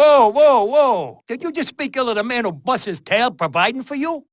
Whoa, whoa, whoa! Did you just speak ill of the man who busts his tail providing for you?